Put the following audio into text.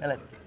Melody.